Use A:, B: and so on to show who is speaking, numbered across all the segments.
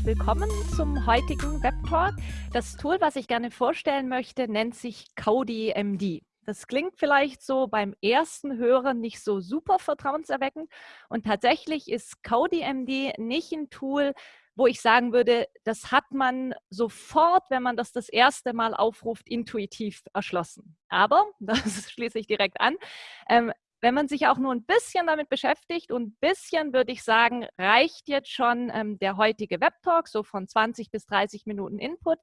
A: herzlich willkommen zum heutigen Web Talk. Das Tool, was ich gerne vorstellen möchte, nennt sich Cody MD. Das klingt vielleicht so beim ersten Hören nicht so super vertrauenserweckend und tatsächlich ist Cody MD nicht ein Tool, wo ich sagen würde, das hat man sofort, wenn man das das erste Mal aufruft, intuitiv erschlossen. Aber, das schließe ich direkt an, ähm, wenn man sich auch nur ein bisschen damit beschäftigt und ein bisschen, würde ich sagen, reicht jetzt schon ähm, der heutige Webtalk, so von 20 bis 30 Minuten Input,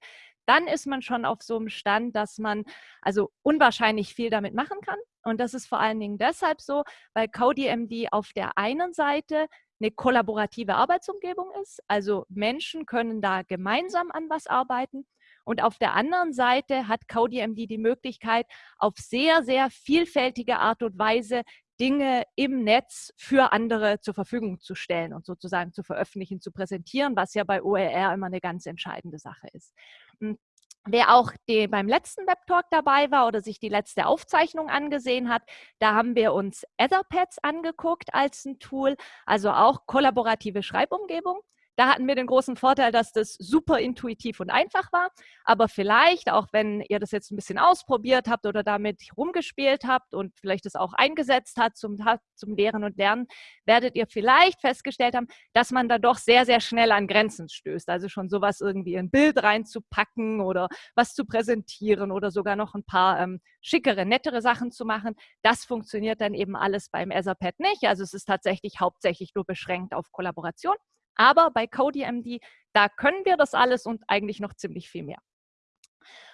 A: dann ist man schon auf so einem Stand, dass man also unwahrscheinlich viel damit machen kann. Und das ist vor allen Dingen deshalb so, weil CodeMD auf der einen Seite eine kollaborative Arbeitsumgebung ist. Also Menschen können da gemeinsam an was arbeiten. Und auf der anderen Seite hat CodeMD die Möglichkeit, auf sehr, sehr vielfältige Art und Weise Dinge im Netz für andere zur Verfügung zu stellen und sozusagen zu veröffentlichen, zu präsentieren, was ja bei OER immer eine ganz entscheidende Sache ist. Hm, wer auch die, beim letzten Webtalk dabei war oder sich die letzte Aufzeichnung angesehen hat, da haben wir uns Etherpads angeguckt als ein Tool, also auch kollaborative Schreibumgebung. Da hatten wir den großen Vorteil, dass das super intuitiv und einfach war. Aber vielleicht, auch wenn ihr das jetzt ein bisschen ausprobiert habt oder damit rumgespielt habt und vielleicht das auch eingesetzt hat zum, zum Lehren und Lernen, werdet ihr vielleicht festgestellt haben, dass man da doch sehr, sehr schnell an Grenzen stößt. Also schon sowas irgendwie in ein Bild reinzupacken oder was zu präsentieren oder sogar noch ein paar ähm, schickere, nettere Sachen zu machen. Das funktioniert dann eben alles beim Etherpad nicht. Also es ist tatsächlich hauptsächlich nur beschränkt auf Kollaboration. Aber bei CodeMD, da können wir das alles und eigentlich noch ziemlich viel mehr.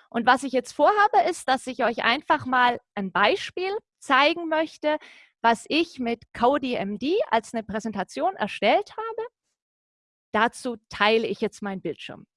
A: Und was ich jetzt vorhabe, ist, dass ich euch einfach mal ein Beispiel zeigen möchte, was ich mit CodeMD als eine Präsentation erstellt habe. Dazu teile ich jetzt meinen Bildschirm.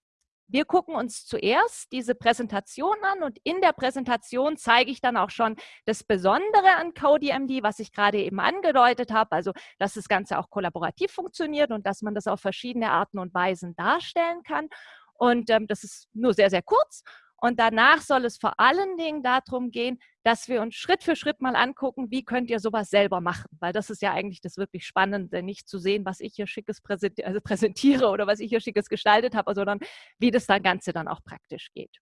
A: Wir gucken uns zuerst diese Präsentation an und in der Präsentation zeige ich dann auch schon das Besondere an CodeMD, was ich gerade eben angedeutet habe, also dass das Ganze auch kollaborativ funktioniert und dass man das auf verschiedene Arten und Weisen darstellen kann. Und ähm, das ist nur sehr, sehr kurz. Und danach soll es vor allen Dingen darum gehen, dass wir uns Schritt für Schritt mal angucken, wie könnt ihr sowas selber machen. Weil das ist ja eigentlich das wirklich Spannende, nicht zu sehen, was ich hier Schickes also präsentiere oder was ich hier Schickes gestaltet habe, sondern wie das Ganze dann auch praktisch geht.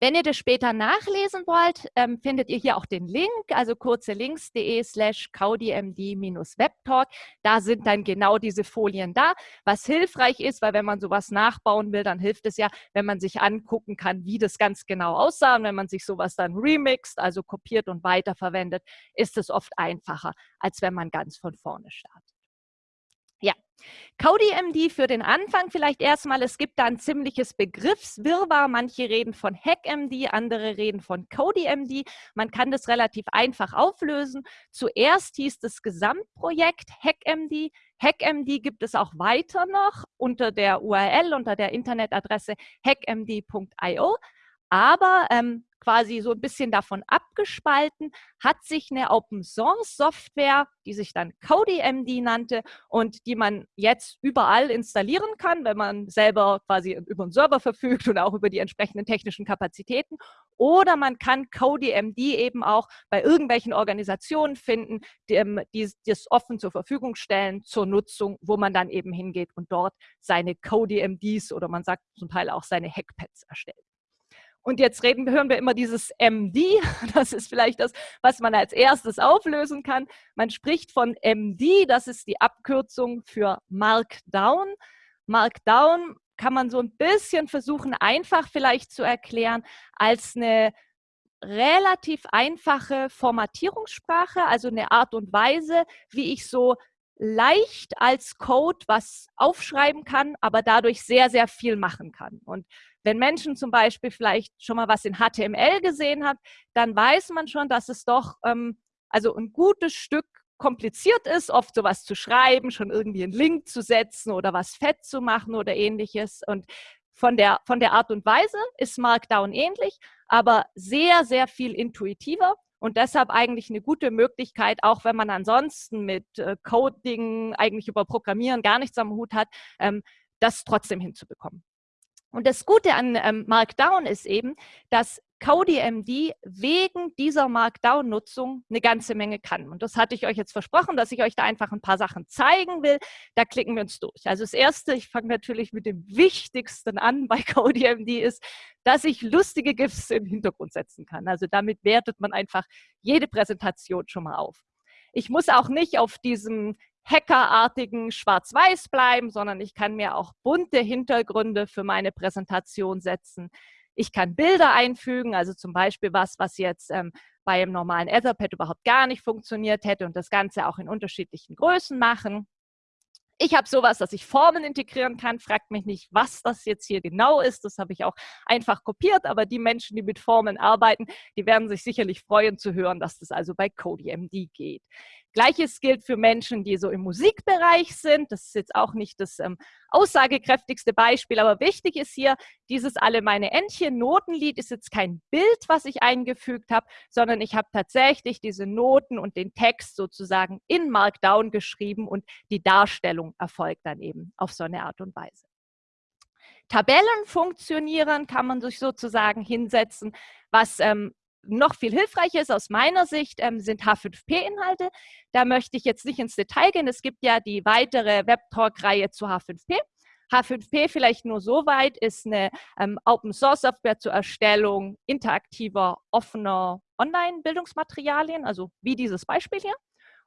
A: Wenn ihr das später nachlesen wollt, ähm, findet ihr hier auch den Link, also kurze links.de slash kaudimd-webtalk. Da sind dann genau diese Folien da, was hilfreich ist, weil wenn man sowas nachbauen will, dann hilft es ja, wenn man sich angucken kann, wie das ganz genau aussah. Und wenn man sich sowas dann remixt, also kopiert und weiterverwendet, ist es oft einfacher, als wenn man ganz von vorne startet. CodeMD für den Anfang vielleicht erstmal. Es gibt da ein ziemliches Begriffswirrwarr. Manche reden von HackMD, andere reden von CodeMD. Man kann das relativ einfach auflösen. Zuerst hieß das Gesamtprojekt HackMD. HackMD gibt es auch weiter noch unter der URL, unter der Internetadresse hackmd.io. Aber ähm, quasi so ein bisschen davon abgespalten, hat sich eine Open-Source-Software, die sich dann CodeMD nannte und die man jetzt überall installieren kann, wenn man selber quasi über einen Server verfügt und auch über die entsprechenden technischen Kapazitäten. Oder man kann CodeMD eben auch bei irgendwelchen Organisationen finden, die, ähm, das offen zur Verfügung stellen zur Nutzung, wo man dann eben hingeht und dort seine CodeMDs oder man sagt zum Teil auch seine Hackpads erstellt. Und jetzt reden, hören wir immer dieses MD. Das ist vielleicht das, was man als erstes auflösen kann. Man spricht von MD, das ist die Abkürzung für Markdown. Markdown kann man so ein bisschen versuchen, einfach vielleicht zu erklären, als eine relativ einfache Formatierungssprache, also eine Art und Weise, wie ich so leicht als Code was aufschreiben kann, aber dadurch sehr, sehr viel machen kann. Und wenn Menschen zum Beispiel vielleicht schon mal was in HTML gesehen haben, dann weiß man schon, dass es doch ähm, also ein gutes Stück kompliziert ist, oft sowas zu schreiben, schon irgendwie einen Link zu setzen oder was fett zu machen oder ähnliches. Und von der, von der Art und Weise ist Markdown ähnlich, aber sehr, sehr viel intuitiver und deshalb eigentlich eine gute Möglichkeit, auch wenn man ansonsten mit äh, Coding, eigentlich über Programmieren gar nichts am Hut hat, ähm, das trotzdem hinzubekommen. Und das Gute an ähm, Markdown ist eben, dass CodeMD wegen dieser Markdown-Nutzung eine ganze Menge kann. Und das hatte ich euch jetzt versprochen, dass ich euch da einfach ein paar Sachen zeigen will. Da klicken wir uns durch. Also das Erste, ich fange natürlich mit dem Wichtigsten an bei CodeMD, ist, dass ich lustige GIFs im Hintergrund setzen kann. Also damit wertet man einfach jede Präsentation schon mal auf. Ich muss auch nicht auf diesem hackerartigen Schwarz-Weiß bleiben, sondern ich kann mir auch bunte Hintergründe für meine Präsentation setzen. Ich kann Bilder einfügen, also zum Beispiel was, was jetzt ähm, bei einem normalen Etherpad überhaupt gar nicht funktioniert hätte und das Ganze auch in unterschiedlichen Größen machen. Ich habe sowas, dass ich Formen integrieren kann. Fragt mich nicht, was das jetzt hier genau ist. Das habe ich auch einfach kopiert. Aber die Menschen, die mit Formen arbeiten, die werden sich sicherlich freuen zu hören, dass das also bei CodeMD geht. Gleiches gilt für Menschen, die so im Musikbereich sind. Das ist jetzt auch nicht das ähm, aussagekräftigste Beispiel, aber wichtig ist hier, dieses Alle meine Entchen Notenlied ist jetzt kein Bild, was ich eingefügt habe, sondern ich habe tatsächlich diese Noten und den Text sozusagen in Markdown geschrieben und die Darstellung erfolgt dann eben auf so eine Art und Weise. Tabellen funktionieren, kann man sich sozusagen hinsetzen, was ähm, noch viel hilfreicher ist aus meiner Sicht, ähm, sind H5P-Inhalte. Da möchte ich jetzt nicht ins Detail gehen. Es gibt ja die weitere Webtalk-Reihe zu H5P. H5P vielleicht nur so weit, ist eine ähm, Open-Source-Software zur Erstellung interaktiver, offener Online-Bildungsmaterialien, also wie dieses Beispiel hier.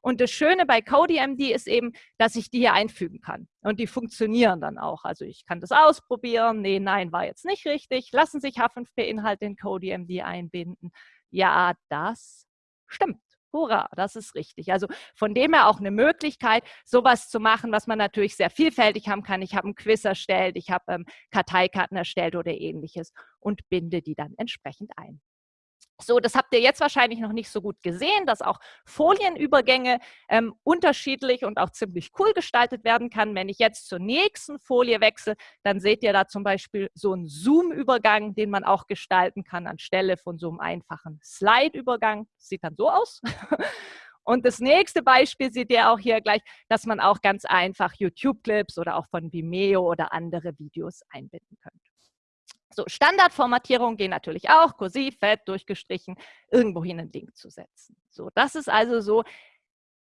A: Und das Schöne bei CodeMD ist eben, dass ich die hier einfügen kann. Und die funktionieren dann auch. Also ich kann das ausprobieren. Nee, nein, war jetzt nicht richtig. Lassen sich H5P-Inhalte in CodeMD einbinden. Ja, das stimmt. Hurra, das ist richtig. Also von dem her auch eine Möglichkeit, sowas zu machen, was man natürlich sehr vielfältig haben kann. Ich habe ein Quiz erstellt, ich habe ähm, Karteikarten erstellt oder ähnliches und binde die dann entsprechend ein. So, das habt ihr jetzt wahrscheinlich noch nicht so gut gesehen, dass auch Folienübergänge ähm, unterschiedlich und auch ziemlich cool gestaltet werden kann. Wenn ich jetzt zur nächsten Folie wechsle, dann seht ihr da zum Beispiel so einen Zoom-Übergang, den man auch gestalten kann anstelle von so einem einfachen Slide-Übergang. Sieht dann so aus. Und das nächste Beispiel seht ihr auch hier gleich, dass man auch ganz einfach YouTube-Clips oder auch von Vimeo oder andere Videos einbinden könnte. So, Standardformatierungen gehen natürlich auch, kursiv, fett, durchgestrichen, irgendwohin einen Link zu setzen. So, das ist also so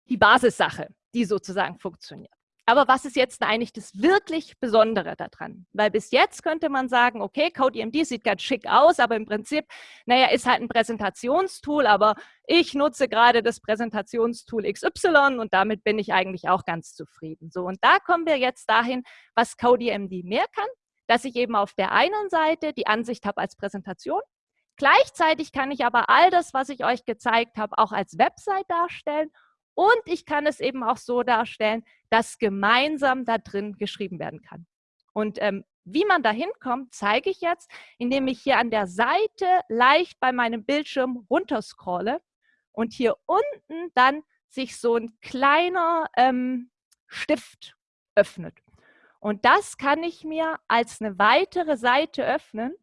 A: die Basissache, die sozusagen funktioniert. Aber was ist jetzt eigentlich das wirklich Besondere daran? Weil bis jetzt könnte man sagen, okay, CodeEMD sieht ganz schick aus, aber im Prinzip, naja, ist halt ein Präsentationstool, aber ich nutze gerade das Präsentationstool XY und damit bin ich eigentlich auch ganz zufrieden. So, und da kommen wir jetzt dahin, was CodeEMD mehr kann dass ich eben auf der einen Seite die Ansicht habe als Präsentation. Gleichzeitig kann ich aber all das, was ich euch gezeigt habe, auch als Website darstellen. Und ich kann es eben auch so darstellen, dass gemeinsam da drin geschrieben werden kann. Und ähm, wie man da hinkommt, zeige ich jetzt, indem ich hier an der Seite leicht bei meinem Bildschirm runterscrolle und hier unten dann sich so ein kleiner ähm, Stift öffnet. Und das kann ich mir als eine weitere Seite öffnen.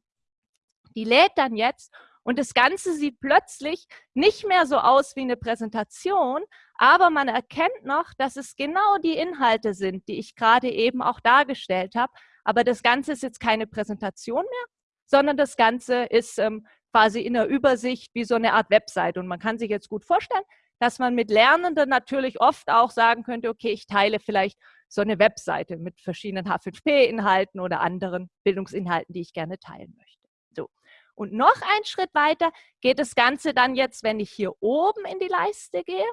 A: Die lädt dann jetzt und das Ganze sieht plötzlich nicht mehr so aus wie eine Präsentation, aber man erkennt noch, dass es genau die Inhalte sind, die ich gerade eben auch dargestellt habe. Aber das Ganze ist jetzt keine Präsentation mehr, sondern das Ganze ist ähm, quasi in der Übersicht wie so eine Art Website. Und man kann sich jetzt gut vorstellen, dass man mit Lernenden natürlich oft auch sagen könnte, okay, ich teile vielleicht so eine Webseite mit verschiedenen H5P-Inhalten oder anderen Bildungsinhalten, die ich gerne teilen möchte. So. Und noch einen Schritt weiter geht das Ganze dann jetzt, wenn ich hier oben in die Leiste gehe.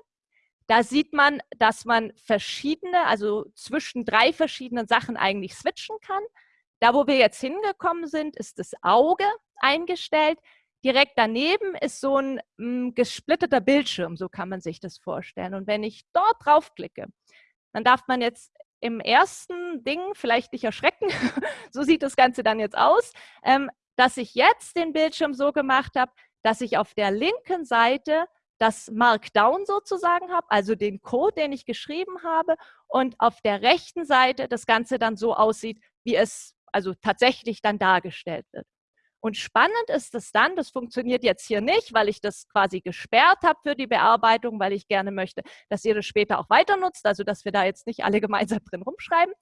A: Da sieht man, dass man verschiedene, also zwischen drei verschiedenen Sachen eigentlich switchen kann. Da, wo wir jetzt hingekommen sind, ist das Auge eingestellt. Direkt daneben ist so ein m, mm, gesplitterter Bildschirm, so kann man sich das vorstellen. Und wenn ich dort draufklicke, dann darf man jetzt im ersten Ding vielleicht nicht erschrecken, so sieht das Ganze dann jetzt aus, ähm, dass ich jetzt den Bildschirm so gemacht habe, dass ich auf der linken Seite das Markdown sozusagen habe, also den Code, den ich geschrieben habe und auf der rechten Seite das Ganze dann so aussieht, wie es also tatsächlich dann dargestellt wird. Und spannend ist es dann, das funktioniert jetzt hier nicht, weil ich das quasi gesperrt habe für die Bearbeitung, weil ich gerne möchte, dass ihr das später auch weiter nutzt, also dass wir da jetzt nicht alle gemeinsam drin rumschreiben.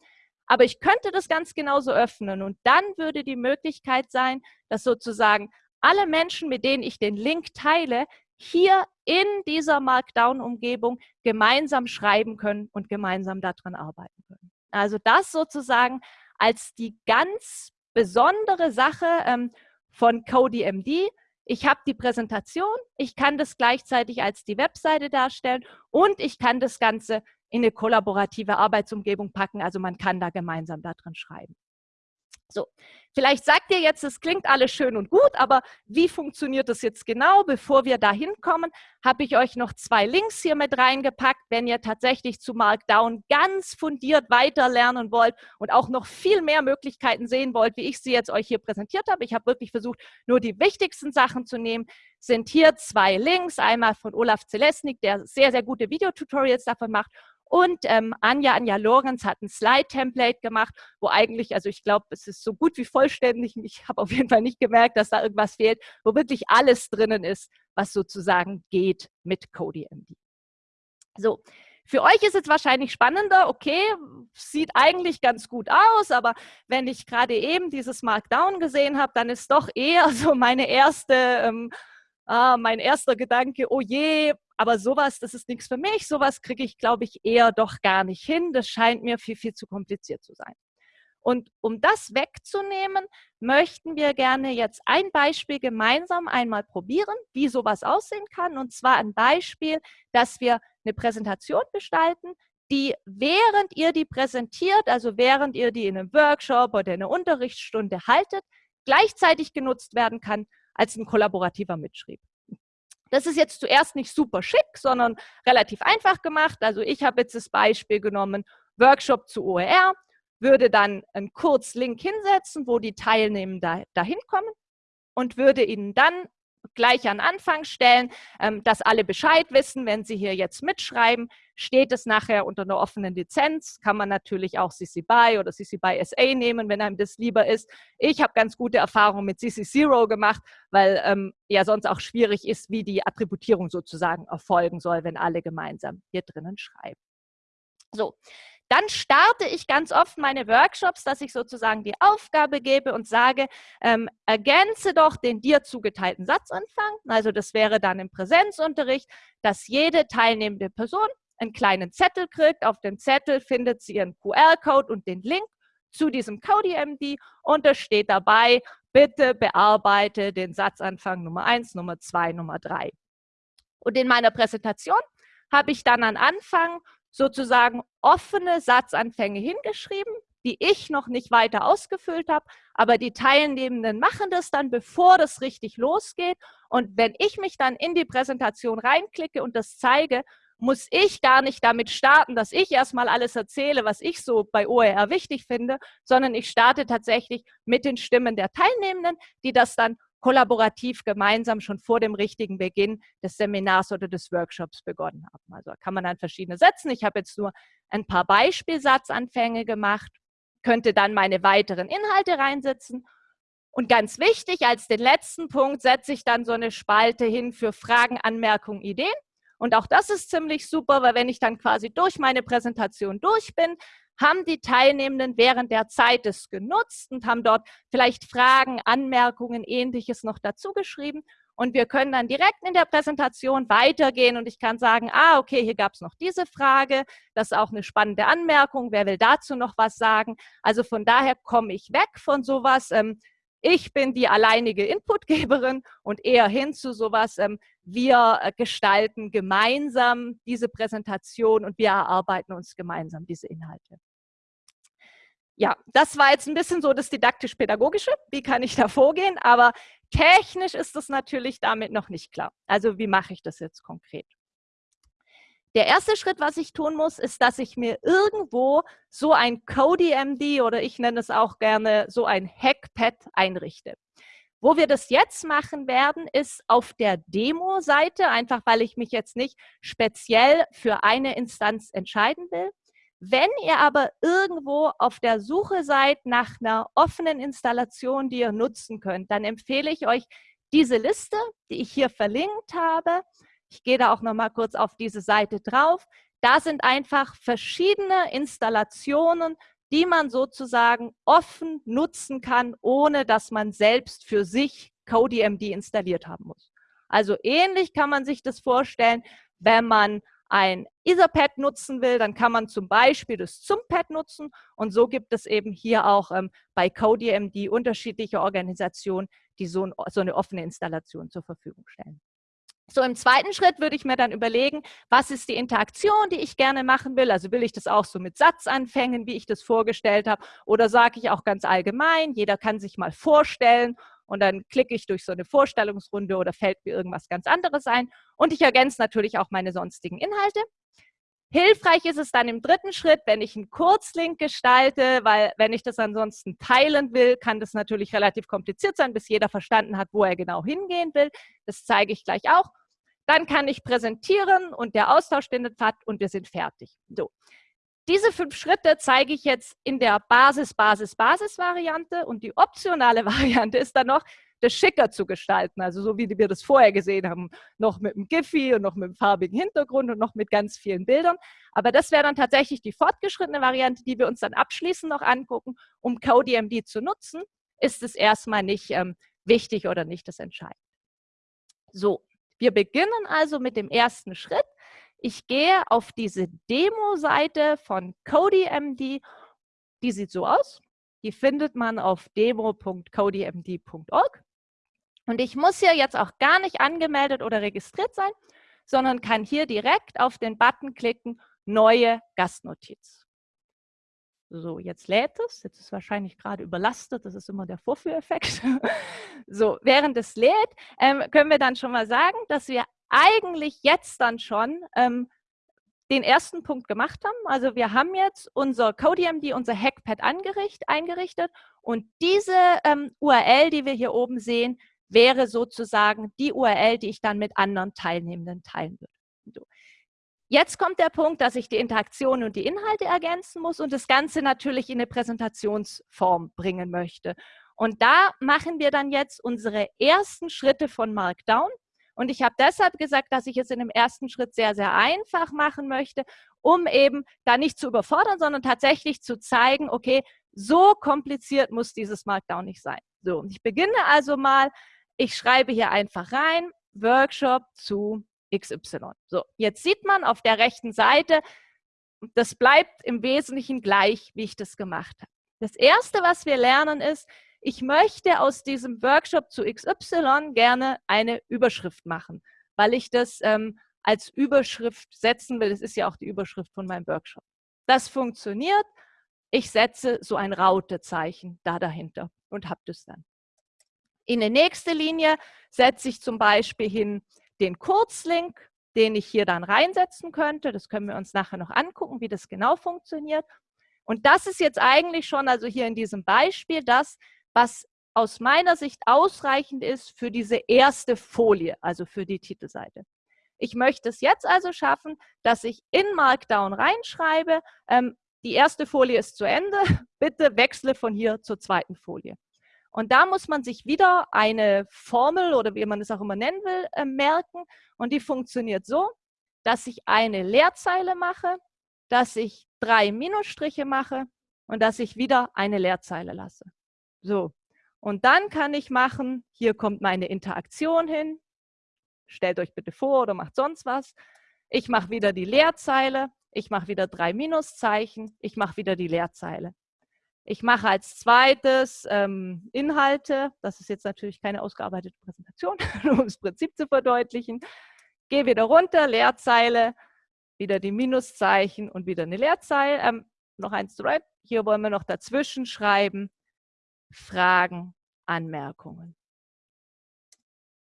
A: Aber ich könnte das ganz genauso öffnen und dann würde die Möglichkeit sein, dass sozusagen alle Menschen, mit denen ich den Link teile, hier in dieser Markdown-Umgebung gemeinsam schreiben können und gemeinsam daran arbeiten können. Also das sozusagen als die ganz besondere Sache ähm, von CodeMD. Ich habe die Präsentation, ich kann das gleichzeitig als die Webseite darstellen und ich kann das Ganze in eine kollaborative Arbeitsumgebung packen. Also man kann da gemeinsam daran schreiben. So, vielleicht sagt ihr jetzt, es klingt alles schön und gut, aber wie funktioniert das jetzt genau? Bevor wir da hinkommen, habe ich euch noch zwei Links hier mit reingepackt, wenn ihr tatsächlich zu Markdown ganz fundiert weiterlernen wollt und auch noch viel mehr Möglichkeiten sehen wollt, wie ich sie jetzt euch hier präsentiert habe. Ich habe wirklich versucht, nur die wichtigsten Sachen zu nehmen. Sind hier zwei Links, einmal von Olaf Zelesnik, der sehr, sehr gute Videotutorials davon macht und ähm, Anja, Anja Lorenz hat ein Slide-Template gemacht, wo eigentlich, also ich glaube, es ist so gut wie vollständig. Ich habe auf jeden Fall nicht gemerkt, dass da irgendwas fehlt, wo wirklich alles drinnen ist, was sozusagen geht mit CodeMD. So, für euch ist es wahrscheinlich spannender, okay, sieht eigentlich ganz gut aus, aber wenn ich gerade eben dieses Markdown gesehen habe, dann ist doch eher so meine erste, ähm, ah, mein erster Gedanke, oh je, aber sowas, das ist nichts für mich. Sowas kriege ich, glaube ich, eher doch gar nicht hin. Das scheint mir viel, viel zu kompliziert zu sein. Und um das wegzunehmen, möchten wir gerne jetzt ein Beispiel gemeinsam einmal probieren, wie sowas aussehen kann. Und zwar ein Beispiel, dass wir eine Präsentation gestalten, die während ihr die präsentiert, also während ihr die in einem Workshop oder in einer Unterrichtsstunde haltet, gleichzeitig genutzt werden kann als ein kollaborativer Mitschrieb. Das ist jetzt zuerst nicht super schick, sondern relativ einfach gemacht. Also ich habe jetzt das Beispiel genommen, Workshop zu OER, würde dann einen Kurzlink hinsetzen, wo die Teilnehmenden dahin kommen und würde ihnen dann gleich an Anfang stellen, ähm, dass alle Bescheid wissen, wenn sie hier jetzt mitschreiben, steht es nachher unter einer offenen Lizenz, kann man natürlich auch CC BY oder CC BY SA nehmen, wenn einem das lieber ist. Ich habe ganz gute Erfahrungen mit CC Zero gemacht, weil ähm, ja sonst auch schwierig ist, wie die Attributierung sozusagen erfolgen soll, wenn alle gemeinsam hier drinnen schreiben. So, dann starte ich ganz oft meine Workshops, dass ich sozusagen die Aufgabe gebe und sage, ähm, ergänze doch den dir zugeteilten Satzanfang. Also das wäre dann im Präsenzunterricht, dass jede teilnehmende Person einen kleinen Zettel kriegt. Auf dem Zettel findet sie ihren QR-Code und den Link zu diesem CodeMD und da steht dabei, bitte bearbeite den Satzanfang Nummer 1, Nummer 2, Nummer 3. Und in meiner Präsentation habe ich dann am Anfang sozusagen offene Satzanfänge hingeschrieben, die ich noch nicht weiter ausgefüllt habe, aber die Teilnehmenden machen das dann, bevor das richtig losgeht. Und wenn ich mich dann in die Präsentation reinklicke und das zeige, muss ich gar nicht damit starten, dass ich erstmal alles erzähle, was ich so bei OER wichtig finde, sondern ich starte tatsächlich mit den Stimmen der Teilnehmenden, die das dann kollaborativ gemeinsam schon vor dem richtigen Beginn des Seminars oder des Workshops begonnen haben. Also kann man dann verschiedene setzen. Ich habe jetzt nur ein paar Beispielsatzanfänge gemacht, könnte dann meine weiteren Inhalte reinsetzen. Und ganz wichtig, als den letzten Punkt setze ich dann so eine Spalte hin für Fragen, Anmerkungen, Ideen. Und auch das ist ziemlich super, weil wenn ich dann quasi durch meine Präsentation durch bin, haben die Teilnehmenden während der Zeit es genutzt und haben dort vielleicht Fragen, Anmerkungen, ähnliches noch dazu geschrieben. Und wir können dann direkt in der Präsentation weitergehen und ich kann sagen, ah, okay, hier gab es noch diese Frage, das ist auch eine spannende Anmerkung, wer will dazu noch was sagen? Also von daher komme ich weg von sowas, ähm, ich bin die alleinige Inputgeberin und eher hin zu sowas, ähm, wir gestalten gemeinsam diese Präsentation und wir erarbeiten uns gemeinsam diese Inhalte ja, das war jetzt ein bisschen so das didaktisch-pädagogische. Wie kann ich da vorgehen? Aber technisch ist das natürlich damit noch nicht klar. Also wie mache ich das jetzt konkret? Der erste Schritt, was ich tun muss, ist, dass ich mir irgendwo so ein CodeMD oder ich nenne es auch gerne so ein Hackpad einrichte. Wo wir das jetzt machen werden, ist auf der Demo-Seite, einfach weil ich mich jetzt nicht speziell für eine Instanz entscheiden will. Wenn ihr aber irgendwo auf der Suche seid nach einer offenen Installation, die ihr nutzen könnt, dann empfehle ich euch diese Liste, die ich hier verlinkt habe. Ich gehe da auch noch mal kurz auf diese Seite drauf. Da sind einfach verschiedene Installationen, die man sozusagen offen nutzen kann, ohne dass man selbst für sich CodeMD installiert haben muss. Also ähnlich kann man sich das vorstellen, wenn man ein Etherpad nutzen will, dann kann man zum Beispiel das ZUMPad nutzen und so gibt es eben hier auch ähm, bei CodeMD unterschiedliche Organisationen, die so, ein, so eine offene Installation zur Verfügung stellen. So im zweiten Schritt würde ich mir dann überlegen, was ist die Interaktion, die ich gerne machen will. Also will ich das auch so mit Satzanfängen, wie ich das vorgestellt habe, oder sage ich auch ganz allgemein, jeder kann sich mal vorstellen und dann klicke ich durch so eine Vorstellungsrunde oder fällt mir irgendwas ganz anderes ein. Und ich ergänze natürlich auch meine sonstigen Inhalte. Hilfreich ist es dann im dritten Schritt, wenn ich einen Kurzlink gestalte, weil wenn ich das ansonsten teilen will, kann das natürlich relativ kompliziert sein, bis jeder verstanden hat, wo er genau hingehen will. Das zeige ich gleich auch. Dann kann ich präsentieren und der Austausch findet statt und wir sind fertig. So. Diese fünf Schritte zeige ich jetzt in der Basis-Basis-Basis-Variante und die optionale Variante ist dann noch, das schicker zu gestalten, also so wie wir das vorher gesehen haben, noch mit einem Giphy und noch mit einem farbigen Hintergrund und noch mit ganz vielen Bildern. Aber das wäre dann tatsächlich die fortgeschrittene Variante, die wir uns dann abschließend noch angucken. Um CodeMD zu nutzen, ist es erstmal nicht ähm, wichtig oder nicht das Entscheidende. So, wir beginnen also mit dem ersten Schritt. Ich gehe auf diese Demo-Seite von CodyMD. Die sieht so aus. Die findet man auf demo.codymd.org. Und ich muss hier jetzt auch gar nicht angemeldet oder registriert sein, sondern kann hier direkt auf den Button klicken, neue Gastnotiz. So, jetzt lädt es. Jetzt ist es wahrscheinlich gerade überlastet. Das ist immer der Vorführeffekt. so, während es lädt, ähm, können wir dann schon mal sagen, dass wir eigentlich jetzt dann schon ähm, den ersten Punkt gemacht haben. Also wir haben jetzt unser CodeMD, unser Hackpad eingerichtet und diese ähm, URL, die wir hier oben sehen, wäre sozusagen die URL, die ich dann mit anderen Teilnehmenden teilen würde. Jetzt kommt der Punkt, dass ich die Interaktion und die Inhalte ergänzen muss und das Ganze natürlich in eine Präsentationsform bringen möchte. Und da machen wir dann jetzt unsere ersten Schritte von Markdown. Und ich habe deshalb gesagt, dass ich es in dem ersten Schritt sehr, sehr einfach machen möchte, um eben da nicht zu überfordern, sondern tatsächlich zu zeigen, okay, so kompliziert muss dieses Markdown nicht sein. So, ich beginne also mal, ich schreibe hier einfach rein, Workshop zu XY. So, jetzt sieht man auf der rechten Seite, das bleibt im Wesentlichen gleich, wie ich das gemacht habe. Das Erste, was wir lernen, ist, ich möchte aus diesem Workshop zu XY gerne eine Überschrift machen, weil ich das ähm, als Überschrift setzen will. Das ist ja auch die Überschrift von meinem Workshop. Das funktioniert. Ich setze so ein Rautezeichen da dahinter und habe das dann. In der nächsten Linie setze ich zum Beispiel hin den Kurzlink, den ich hier dann reinsetzen könnte. Das können wir uns nachher noch angucken, wie das genau funktioniert. Und das ist jetzt eigentlich schon, also hier in diesem Beispiel, das, was aus meiner Sicht ausreichend ist für diese erste Folie, also für die Titelseite. Ich möchte es jetzt also schaffen, dass ich in Markdown reinschreibe, ähm, die erste Folie ist zu Ende, bitte wechsle von hier zur zweiten Folie. Und da muss man sich wieder eine Formel oder wie man es auch immer nennen will, äh, merken. Und die funktioniert so, dass ich eine Leerzeile mache, dass ich drei Minusstriche mache und dass ich wieder eine Leerzeile lasse. So, und dann kann ich machen, hier kommt meine Interaktion hin. Stellt euch bitte vor oder macht sonst was. Ich mache wieder die Leerzeile, ich mache wieder drei Minuszeichen, ich mache wieder die Leerzeile. Ich mache als zweites ähm, Inhalte. Das ist jetzt natürlich keine ausgearbeitete Präsentation, um das Prinzip zu verdeutlichen. Gehe wieder runter, Leerzeile, wieder die Minuszeichen und wieder eine Leerzeile. Ähm, noch eins zu right. Hier wollen wir noch dazwischen schreiben. Fragen, Anmerkungen.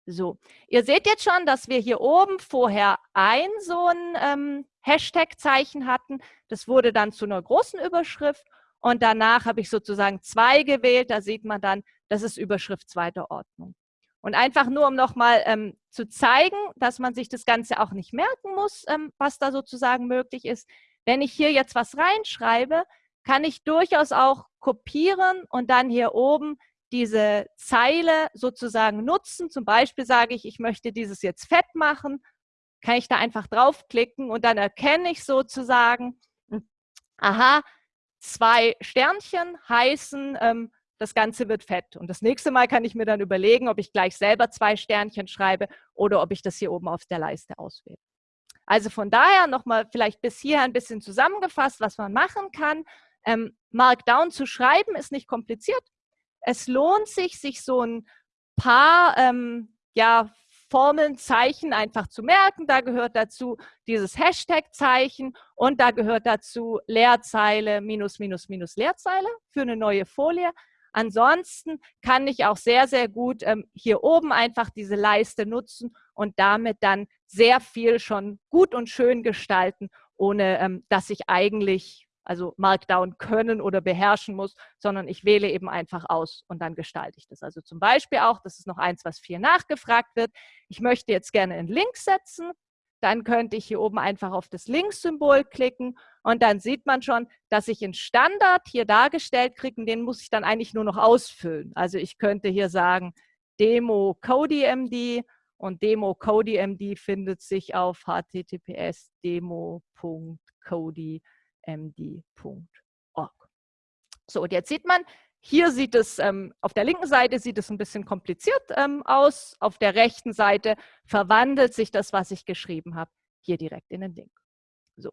A: So, ihr seht jetzt schon, dass wir hier oben vorher ein so ein ähm, Hashtag-Zeichen hatten. Das wurde dann zu einer großen Überschrift und danach habe ich sozusagen zwei gewählt. Da sieht man dann, das ist Überschrift zweiter Ordnung. Und einfach nur, um nochmal ähm, zu zeigen, dass man sich das Ganze auch nicht merken muss, ähm, was da sozusagen möglich ist. Wenn ich hier jetzt was reinschreibe, kann ich durchaus auch kopieren und dann hier oben diese Zeile sozusagen nutzen. Zum Beispiel sage ich, ich möchte dieses jetzt fett machen, kann ich da einfach draufklicken und dann erkenne ich sozusagen, aha, zwei Sternchen heißen, ähm, das Ganze wird fett. Und das nächste Mal kann ich mir dann überlegen, ob ich gleich selber zwei Sternchen schreibe oder ob ich das hier oben auf der Leiste auswähle. Also von daher nochmal vielleicht bis hier ein bisschen zusammengefasst, was man machen kann. Ähm, Markdown zu schreiben ist nicht kompliziert. Es lohnt sich, sich so ein paar ähm, ja, Formeln, Zeichen einfach zu merken. Da gehört dazu dieses Hashtag-Zeichen und da gehört dazu Leerzeile minus minus minus Leerzeile für eine neue Folie. Ansonsten kann ich auch sehr, sehr gut ähm, hier oben einfach diese Leiste nutzen und damit dann sehr viel schon gut und schön gestalten, ohne ähm, dass ich eigentlich also Markdown können oder beherrschen muss, sondern ich wähle eben einfach aus und dann gestalte ich das. Also zum Beispiel auch, das ist noch eins, was viel nachgefragt wird, ich möchte jetzt gerne einen Link setzen, dann könnte ich hier oben einfach auf das Links-Symbol klicken und dann sieht man schon, dass ich einen Standard hier dargestellt kriege und den muss ich dann eigentlich nur noch ausfüllen. Also ich könnte hier sagen Demo CodyMD und Demo CodyMD findet sich auf https demo.cody.com md.org. So, und jetzt sieht man, hier sieht es, ähm, auf der linken Seite sieht es ein bisschen kompliziert ähm, aus, auf der rechten Seite verwandelt sich das, was ich geschrieben habe, hier direkt in den Link. So.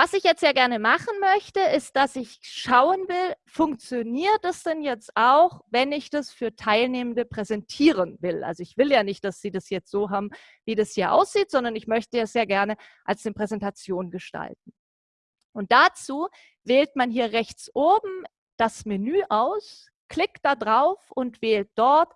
A: Was ich jetzt sehr gerne machen möchte, ist, dass ich schauen will, funktioniert das denn jetzt auch, wenn ich das für Teilnehmende präsentieren will? Also ich will ja nicht, dass sie das jetzt so haben, wie das hier aussieht, sondern ich möchte es sehr gerne als eine Präsentation gestalten. Und dazu wählt man hier rechts oben das Menü aus, klickt da drauf und wählt dort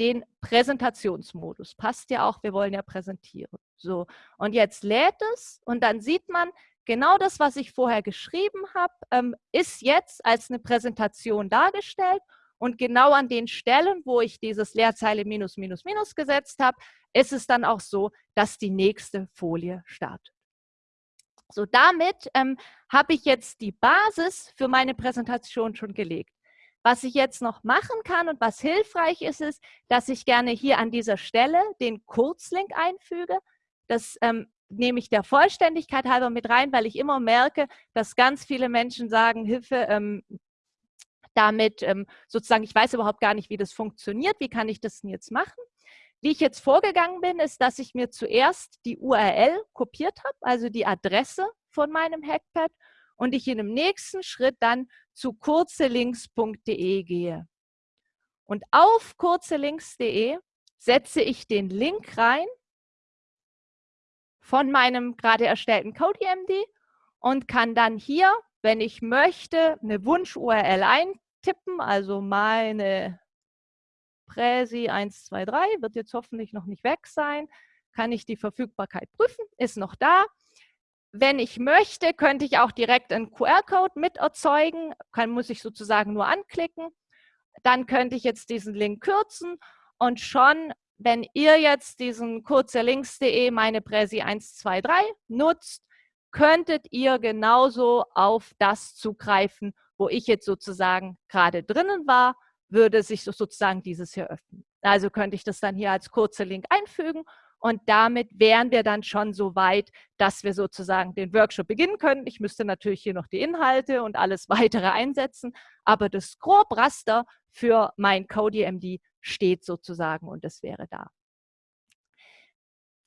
A: den Präsentationsmodus. Passt ja auch, wir wollen ja präsentieren. So, und jetzt lädt es und dann sieht man, genau das, was ich vorher geschrieben habe, ähm, ist jetzt als eine Präsentation dargestellt und genau an den Stellen, wo ich dieses Leerzeile minus minus minus gesetzt habe, ist es dann auch so, dass die nächste Folie startet. So, damit ähm, habe ich jetzt die Basis für meine Präsentation schon gelegt. Was ich jetzt noch machen kann und was hilfreich ist, ist, dass ich gerne hier an dieser Stelle den Kurzlink einfüge. Das ähm, nehme ich der Vollständigkeit halber mit rein, weil ich immer merke, dass ganz viele Menschen sagen, Hilfe, ähm, damit ähm, sozusagen, ich weiß überhaupt gar nicht, wie das funktioniert, wie kann ich das denn jetzt machen? Wie ich jetzt vorgegangen bin, ist, dass ich mir zuerst die URL kopiert habe, also die Adresse von meinem Hackpad und ich in dem nächsten Schritt dann zu kurzelinks.de gehe. Und auf kurzelinks.de setze ich den Link rein von meinem gerade erstellten CodeMD und kann dann hier, wenn ich möchte, eine Wunsch-URL eintippen, also meine Präsi 123 wird jetzt hoffentlich noch nicht weg sein. Kann ich die Verfügbarkeit prüfen? Ist noch da. Wenn ich möchte, könnte ich auch direkt einen QR-Code mit erzeugen. Kann, muss ich sozusagen nur anklicken. Dann könnte ich jetzt diesen Link kürzen und schon, wenn ihr jetzt diesen kurzerlinks.de meine Präsi 123 nutzt, könntet ihr genauso auf das zugreifen, wo ich jetzt sozusagen gerade drinnen war würde sich sozusagen dieses hier öffnen. Also könnte ich das dann hier als kurze Link einfügen und damit wären wir dann schon so weit, dass wir sozusagen den Workshop beginnen können. Ich müsste natürlich hier noch die Inhalte und alles weitere einsetzen, aber das Grobraster für mein CodeMD steht sozusagen und es wäre da.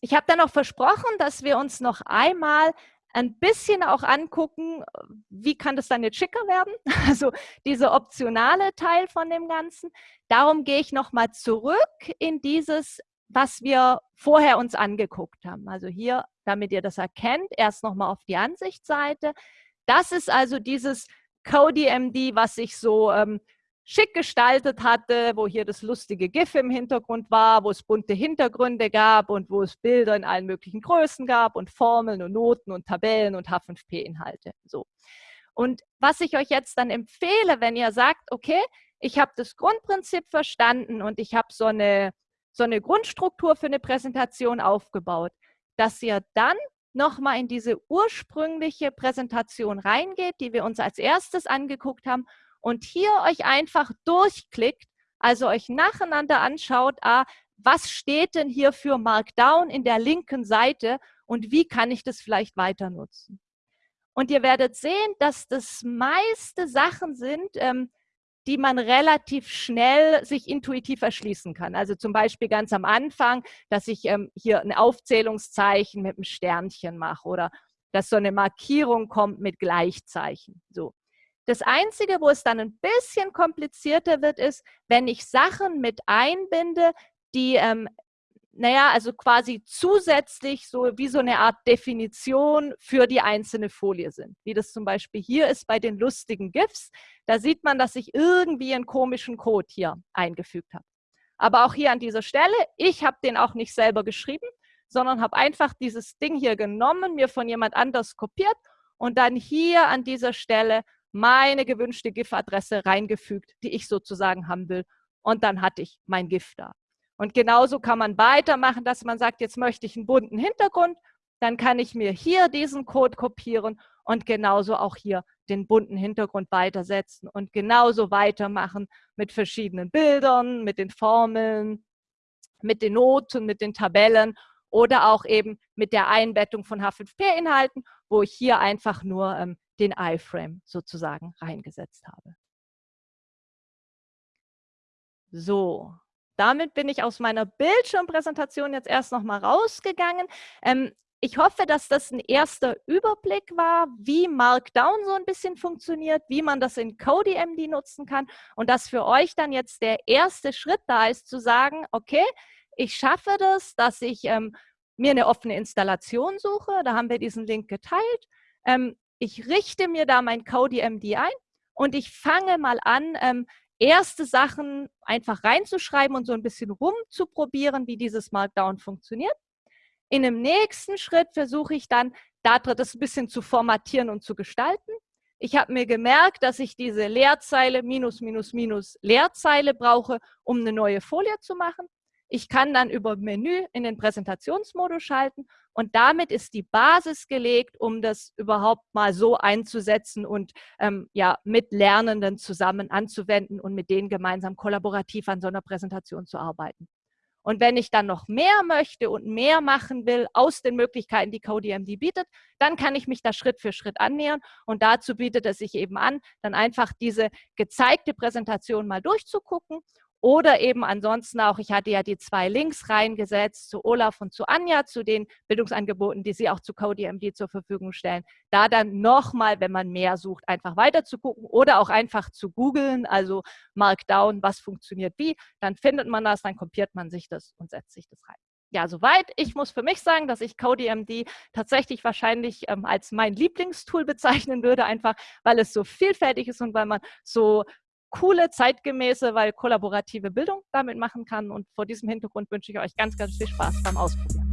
A: Ich habe dann auch versprochen, dass wir uns noch einmal ein bisschen auch angucken, wie kann das dann jetzt schicker werden? Also dieser optionale Teil von dem Ganzen. Darum gehe ich nochmal zurück in dieses, was wir vorher uns angeguckt haben. Also hier, damit ihr das erkennt, erst nochmal auf die Ansichtsseite. Das ist also dieses CodeMD, was ich so ähm, schick gestaltet hatte, wo hier das lustige GIF im Hintergrund war, wo es bunte Hintergründe gab und wo es Bilder in allen möglichen Größen gab und Formeln und Noten und Tabellen und H5P-Inhalte. So. Und was ich euch jetzt dann empfehle, wenn ihr sagt, okay, ich habe das Grundprinzip verstanden und ich habe so eine, so eine Grundstruktur für eine Präsentation aufgebaut, dass ihr dann nochmal in diese ursprüngliche Präsentation reingeht, die wir uns als erstes angeguckt haben und hier euch einfach durchklickt, also euch nacheinander anschaut, ah, was steht denn hier für Markdown in der linken Seite und wie kann ich das vielleicht weiter nutzen. Und ihr werdet sehen, dass das meiste Sachen sind, ähm, die man relativ schnell sich intuitiv erschließen kann. Also zum Beispiel ganz am Anfang, dass ich ähm, hier ein Aufzählungszeichen mit einem Sternchen mache oder dass so eine Markierung kommt mit Gleichzeichen. So. Das Einzige, wo es dann ein bisschen komplizierter wird, ist, wenn ich Sachen mit einbinde, die ähm, naja, also quasi zusätzlich so wie so eine Art Definition für die einzelne Folie sind. Wie das zum Beispiel hier ist bei den lustigen GIFs. Da sieht man, dass ich irgendwie einen komischen Code hier eingefügt habe. Aber auch hier an dieser Stelle, ich habe den auch nicht selber geschrieben, sondern habe einfach dieses Ding hier genommen, mir von jemand anders kopiert und dann hier an dieser Stelle meine gewünschte GIF-Adresse reingefügt, die ich sozusagen haben will. Und dann hatte ich mein GIF da. Und genauso kann man weitermachen, dass man sagt, jetzt möchte ich einen bunten Hintergrund, dann kann ich mir hier diesen Code kopieren und genauso auch hier den bunten Hintergrund weitersetzen und genauso weitermachen mit verschiedenen Bildern, mit den Formeln, mit den Noten, mit den Tabellen oder auch eben mit der Einbettung von H5P-Inhalten, wo ich hier einfach nur ähm, den iFrame sozusagen reingesetzt habe. So, damit bin ich aus meiner Bildschirmpräsentation jetzt erst noch mal rausgegangen. Ähm, ich hoffe, dass das ein erster Überblick war, wie Markdown so ein bisschen funktioniert, wie man das in CodeMD nutzen kann und dass für euch dann jetzt der erste Schritt da ist, zu sagen, okay, ich schaffe das, dass ich ähm, mir eine offene Installation suche. Da haben wir diesen Link geteilt. Ähm, ich richte mir da mein CodeMD ein und ich fange mal an, ähm, erste Sachen einfach reinzuschreiben und so ein bisschen rumzuprobieren, wie dieses Markdown funktioniert. In dem nächsten Schritt versuche ich dann, das ein bisschen zu formatieren und zu gestalten. Ich habe mir gemerkt, dass ich diese Leerzeile minus, minus, minus Leerzeile brauche, um eine neue Folie zu machen. Ich kann dann über Menü in den Präsentationsmodus schalten und damit ist die Basis gelegt, um das überhaupt mal so einzusetzen und ähm, ja, mit Lernenden zusammen anzuwenden und mit denen gemeinsam kollaborativ an so einer Präsentation zu arbeiten. Und wenn ich dann noch mehr möchte und mehr machen will aus den Möglichkeiten, die CodeMD bietet, dann kann ich mich da Schritt für Schritt annähern. Und dazu bietet es sich eben an, dann einfach diese gezeigte Präsentation mal durchzugucken oder eben ansonsten auch, ich hatte ja die zwei Links reingesetzt zu Olaf und zu Anja, zu den Bildungsangeboten, die sie auch zu CodeMD zur Verfügung stellen. Da dann nochmal, wenn man mehr sucht, einfach weiter zu gucken oder auch einfach zu googeln, also Markdown, was funktioniert wie, dann findet man das, dann kopiert man sich das und setzt sich das rein. Ja, soweit. Ich muss für mich sagen, dass ich CodeMD tatsächlich wahrscheinlich ähm, als mein Lieblingstool bezeichnen würde, einfach weil es so vielfältig ist und weil man so coole, zeitgemäße, weil kollaborative Bildung damit machen kann. Und vor diesem Hintergrund wünsche ich euch ganz, ganz viel Spaß beim Ausprobieren.